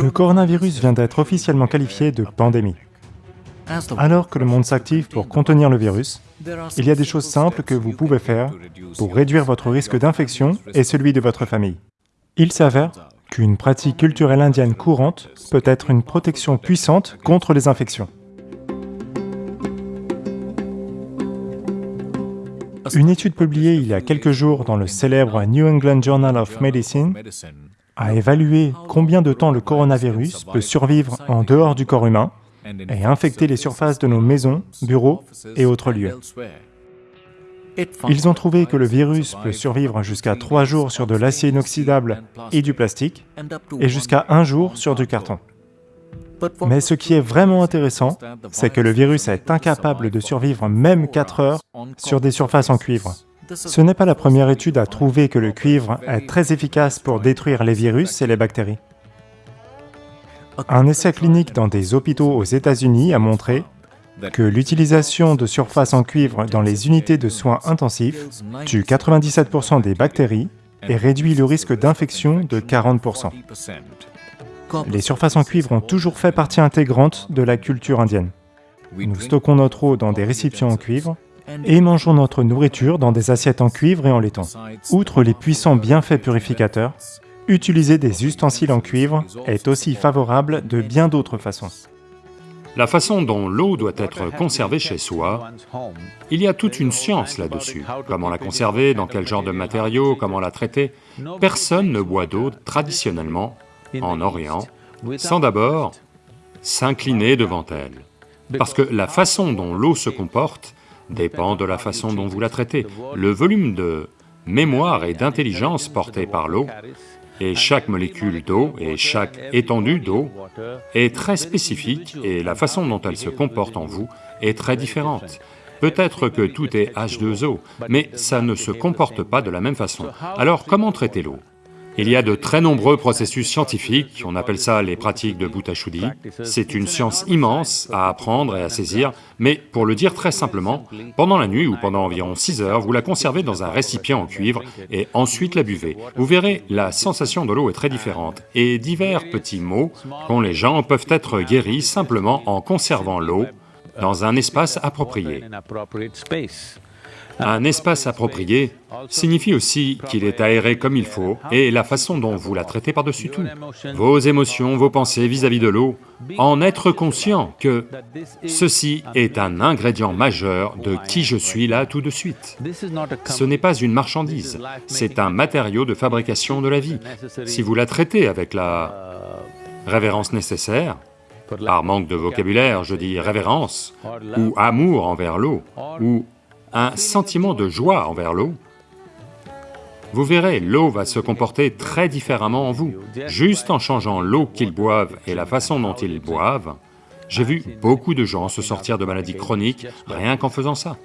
Le coronavirus vient d'être officiellement qualifié de pandémie. Alors que le monde s'active pour contenir le virus, il y a des choses simples que vous pouvez faire pour réduire votre risque d'infection et celui de votre famille. Il s'avère qu'une pratique culturelle indienne courante peut être une protection puissante contre les infections. Une étude publiée il y a quelques jours dans le célèbre New England Journal of Medicine a évalué combien de temps le coronavirus peut survivre en dehors du corps humain et infecter les surfaces de nos maisons, bureaux et autres lieux. Ils ont trouvé que le virus peut survivre jusqu'à trois jours sur de l'acier inoxydable et du plastique, et jusqu'à un jour sur du carton. Mais ce qui est vraiment intéressant, c'est que le virus est incapable de survivre même 4 heures sur des surfaces en cuivre. Ce n'est pas la première étude à trouver que le cuivre est très efficace pour détruire les virus et les bactéries. Un essai clinique dans des hôpitaux aux États-Unis a montré que l'utilisation de surfaces en cuivre dans les unités de soins intensifs tue 97% des bactéries et réduit le risque d'infection de 40%. Les surfaces en cuivre ont toujours fait partie intégrante de la culture indienne. Nous stockons notre eau dans des récipients en cuivre et mangeons notre nourriture dans des assiettes en cuivre et en laiton. Outre les puissants bienfaits purificateurs, utiliser des ustensiles en cuivre est aussi favorable de bien d'autres façons. La façon dont l'eau doit être conservée chez soi, il y a toute une science là-dessus. Comment la conserver, dans quel genre de matériaux, comment la traiter. Personne ne boit d'eau traditionnellement en Orient sans d'abord s'incliner devant elle. Parce que la façon dont l'eau se comporte dépend de la façon dont vous la traitez. Le volume de mémoire et d'intelligence porté par l'eau, et chaque molécule d'eau et chaque étendue d'eau est très spécifique et la façon dont elle se comporte en vous est très différente. Peut-être que tout est H2O, mais ça ne se comporte pas de la même façon. Alors comment traiter l'eau? Il y a de très nombreux processus scientifiques, on appelle ça les pratiques de Bhutashuddhi. C'est une science immense à apprendre et à saisir, mais pour le dire très simplement, pendant la nuit ou pendant environ 6 heures, vous la conservez dans un récipient en cuivre et ensuite la buvez. Vous verrez, la sensation de l'eau est très différente et divers petits maux qu'ont les gens peuvent être guéris simplement en conservant l'eau dans un espace approprié. Un espace approprié signifie aussi qu'il est aéré comme il faut et la façon dont vous la traitez par-dessus tout. Vos émotions, vos pensées vis-à-vis de l'eau, en être conscient que ceci est un ingrédient majeur de qui je suis là tout de suite. Ce n'est pas une marchandise, c'est un matériau de fabrication de la vie. Si vous la traitez avec la révérence nécessaire, par manque de vocabulaire, je dis révérence, ou amour envers l'eau, ou un sentiment de joie envers l'eau, vous verrez, l'eau va se comporter très différemment en vous. Juste en changeant l'eau qu'ils boivent et la façon dont ils boivent, j'ai vu beaucoup de gens se sortir de maladies chroniques rien qu'en faisant ça.